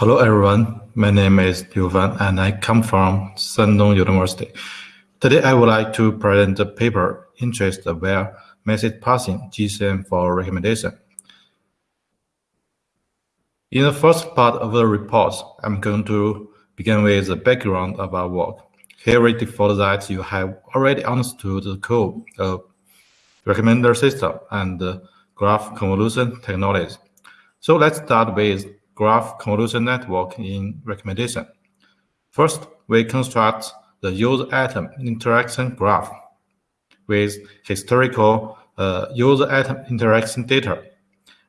Hello everyone, my name is Liu Fan and I come from Shandong University. Today I would like to present the paper Interest Aware Message Passing GCN for Recommendation. In the first part of the report, I'm going to begin with the background of our work. Here we default that you have already understood the code of recommender system and graph convolution technology. So let's start with graph convolution network in recommendation. First, we construct the user item interaction graph with historical uh, user item interaction data.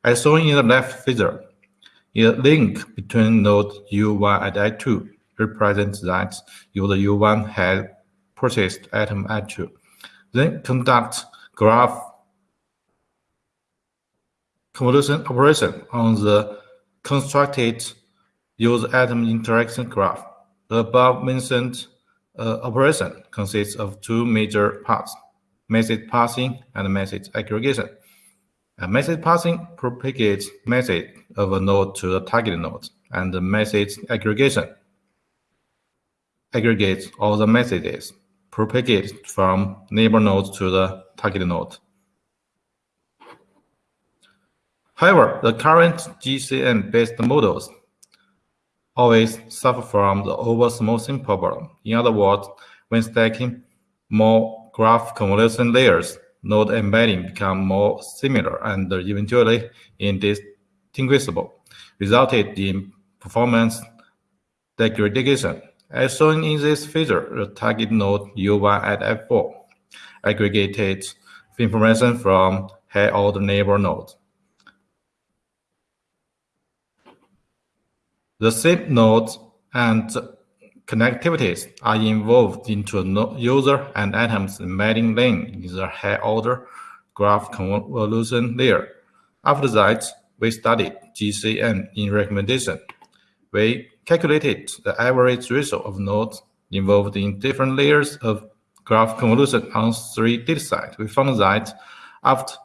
As shown in the left figure, a link between node U1 and I2 represents that user U1 had purchased item I2. Then conduct graph convolution operation on the constructed user item interaction graph. The above mentioned uh, operation consists of two major parts, message passing and message aggregation. A message passing propagates message of a node to the target node, and the message aggregation aggregates all the messages propagated from neighbor nodes to the target node. However, the current GCN-based models always suffer from the over-smoothing problem. In other words, when stacking more graph convolution layers, node embedding become more similar and eventually indistinguishable, resulted in performance degradation. As shown in this figure, the target node U1 at F4 aggregated information from high-order neighbor nodes. The same nodes and connectivities are involved into user and items embedding lane in the high order graph convolution layer. After that, we studied GCN in recommendation. We calculated the average ratio of nodes involved in different layers of graph convolution on three datasets. We found that after,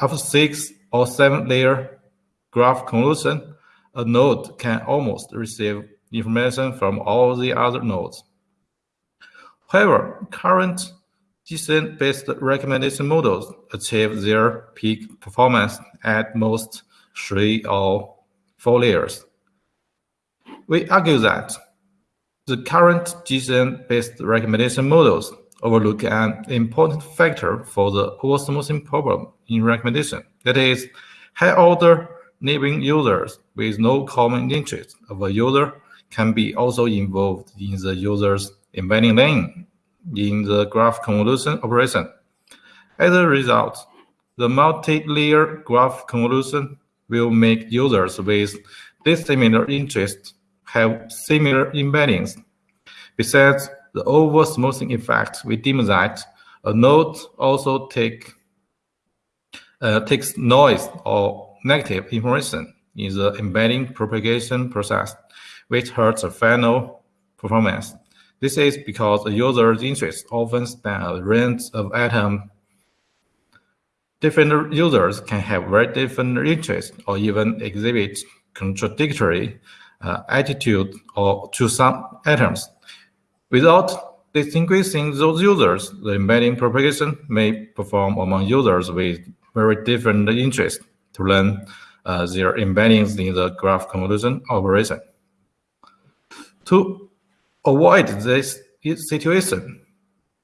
after six or seven layer graph convolution, a node can almost receive information from all the other nodes. However, current GCN-based recommendation models achieve their peak performance at most three or four layers. We argue that the current GCN-based recommendation models overlook an important factor for the oversmoothing problem in recommendation. That is, high-order neighboring users with no common interest of a user can be also involved in the user's embedding lane in the graph convolution operation. As a result, the multi-layer graph convolution will make users with dissimilar interests have similar embeddings. Besides the over-smoothing effect, we deem that a node also take, uh, takes noise or negative information in the embedding propagation process, which hurts the final performance. This is because the user's interests often span a range of items. Different users can have very different interests or even exhibit contradictory uh, attitude or to some items. Without distinguishing those users, the embedding propagation may perform among users with very different interests to learn uh, their embeddings in the graph convolution operation. To avoid this situation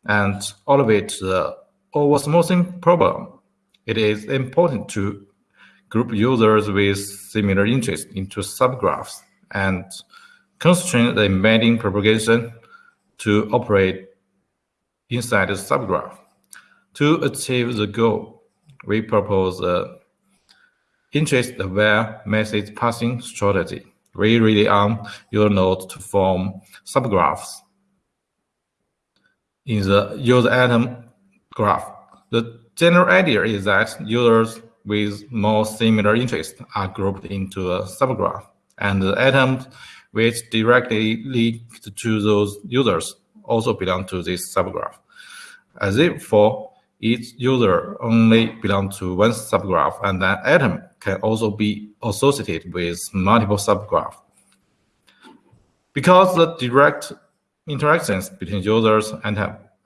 and elevate the oversmoothing problem, it is important to group users with similar interests into subgraphs and constrain the embedding propagation to operate inside the subgraph. To achieve the goal, we propose a interest-aware message passing strategy. We rely on your node to form subgraphs in the user item graph. The general idea is that users with more similar interests are grouped into a subgraph, and the items which directly linked to those users also belong to this subgraph. As therefore, each user only belongs to one subgraph, and an item can also be associated with multiple subgraphs. Because the direct interactions between users and,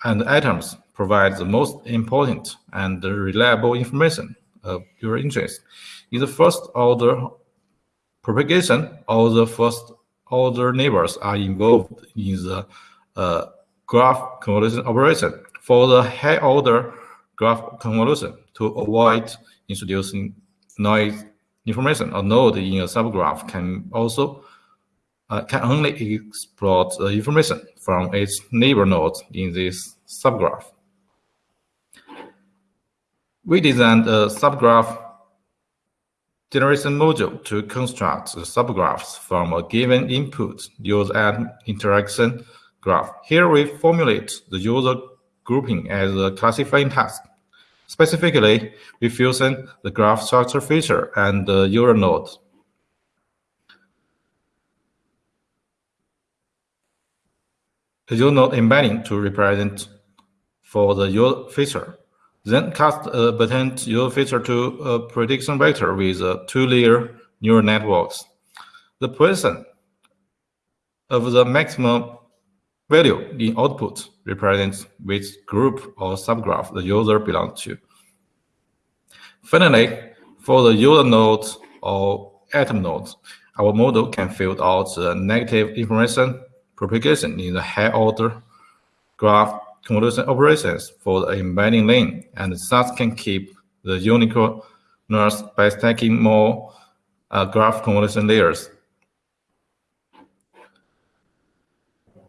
and atoms provide the most important and reliable information of your interest. In the first order propagation, all the first order neighbors are involved in the uh, graph convolution operation. For the high order graph convolution, to avoid introducing noise information, a node in a subgraph can also uh, can only exploit the information from its neighbor nodes in this subgraph. We designed a subgraph generation module to construct the subgraphs from a given input user and interaction graph. Here we formulate the user grouping as a classifying task. Specifically, we fusion the graph structure feature and the user node. The node embedding to represent for the user feature. Then cast a patent user feature to a prediction vector with two-layer neural networks. The position of the maximum value in output represents which group or subgraph the user belongs to. Finally, for the user nodes or item nodes, our model can filter out the negative information propagation in the high order graph convolution operations for the embedding lane, and thus can keep the unique uniqueness by stacking more uh, graph convolution layers.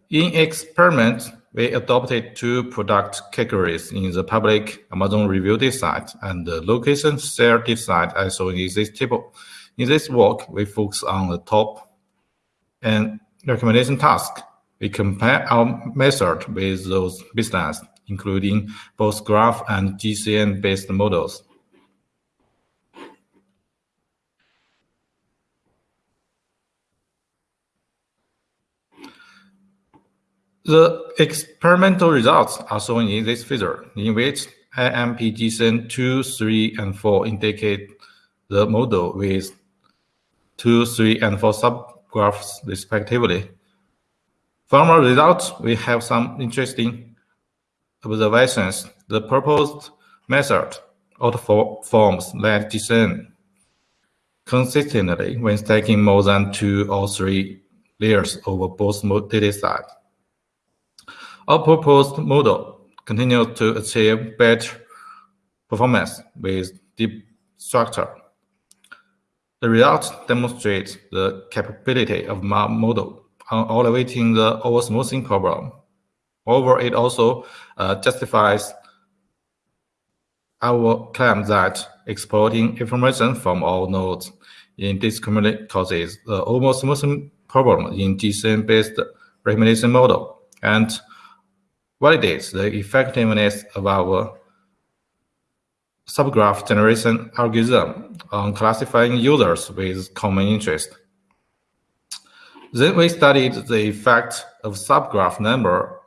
In experiment, we adopted two product categories in the public Amazon review site and the location shared site as shown in this table. In this work, we focus on the top and recommendation task we compare our method with those business, including both graph and GCN-based models. The experimental results are shown in this figure, in which IMP GCN 2, 3, and 4 indicate the model with 2, 3, and 4 subgraphs respectively. From our results, we have some interesting observations. The proposed method outperforms LightGCN consistently when stacking more than two or three layers over both data sets. Our proposed model continues to achieve better performance with deep structure. The results demonstrate the capability of my model on elevating the oversmoothing problem. Moreover, it also uh, justifies our claim that exploiting information from all nodes in indiscriminately causes the oversmoothing problem in GCN-based recommendation model and validates the effectiveness of our subgraph generation algorithm on classifying users with common interest. Then we studied the effect of subgraph number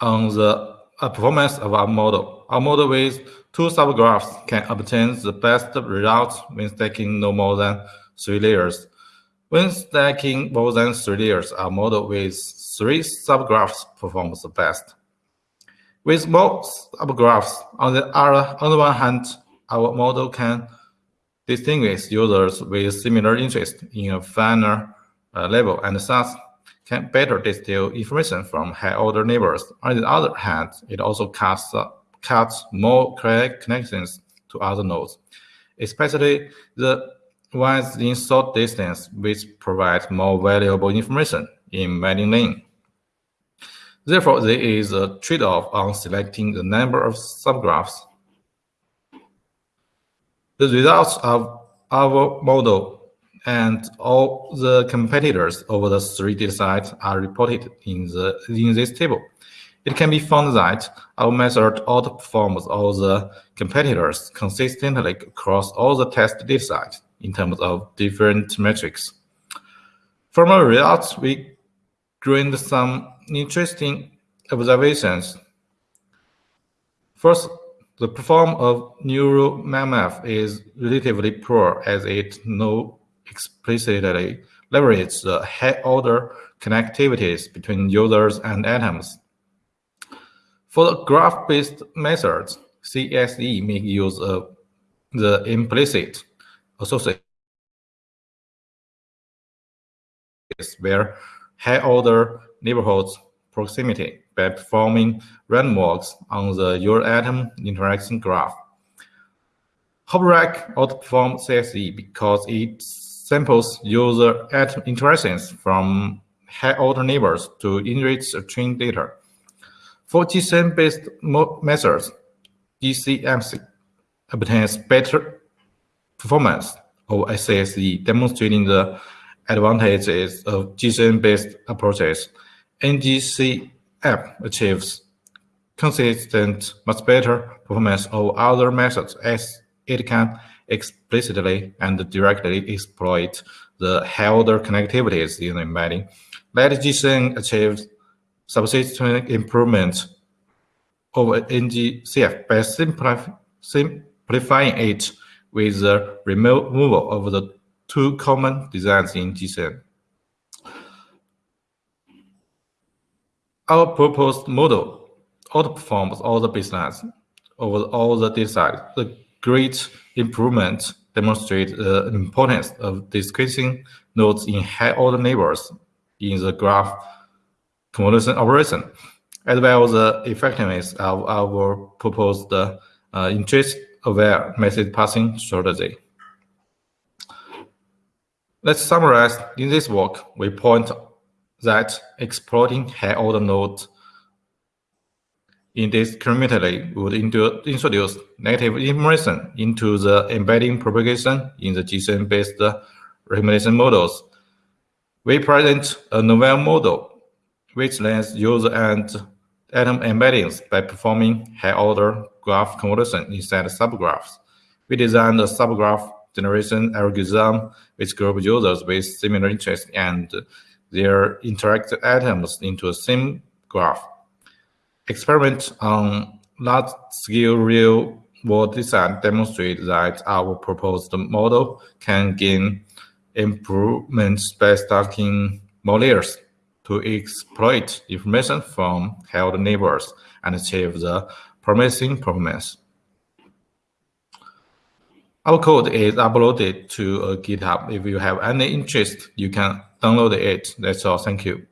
on the performance of our model. Our model with two subgraphs can obtain the best results when stacking no more than three layers. When stacking more than three layers, our model with three subgraphs performs the best. With more subgraphs, on the other, on the one hand, our model can distinguish users with similar interest in a finer uh, level and thus can better distill information from high-order neighbors. On the other hand, it also cuts, uh, cuts more connections to other nodes, especially the ones in short distance, which provides more valuable information in many lane. Therefore, there is a trade-off on selecting the number of subgraphs the results of our model and all the competitors over the three data sets are reported in, the, in this table. It can be found that our method outperforms all the competitors consistently across all the test data in terms of different metrics. From our results, we gained some interesting observations. First, the performance of neural MMF is relatively poor as it no explicitly leverages the high-order connectivities between users and items. For the graph-based methods, CSE may use of the implicit association where high-order neighborhoods proximity by performing random walks on the user-item interaction graph. HOP-Rec outperforms CSE because it samples user item interactions from high-order neighbors to enrich the trained data. For GCN-based methods, GCMC obtains better performance of CSE, demonstrating the advantages of GCN-based approaches. NGCF achieves consistent, much better performance of other methods as it can explicitly and directly exploit the high-order connectivities in embedding. LightGCN achieves substantial improvement over NGCF by simplifying it with the removal of the two common designs in GCN. Our proposed model outperforms all the baselines over all the data The great improvement demonstrates the importance of discrete nodes in high-order neighbors in the graph convolution operation, as well as the effectiveness of our proposed uh, interest-aware message passing strategy. Let's summarize. In this work, we point that exploiting high-order nodes in this indiscriminately would introduce negative information into the embedding propagation in the GCN-based recommendation models. We present a novel model which lets user and item embeddings by performing high-order graph convolution inside subgraphs. We designed a subgraph generation algorithm which groups users with similar interests and their interactive items into a same graph. Experiment on large-scale real-world design demonstrate that our proposed model can gain improvements by stacking more layers to exploit information from held neighbors and achieve the promising promise. Our code is uploaded to uh, GitHub. If you have any interest, you can download it. That's all. Thank you.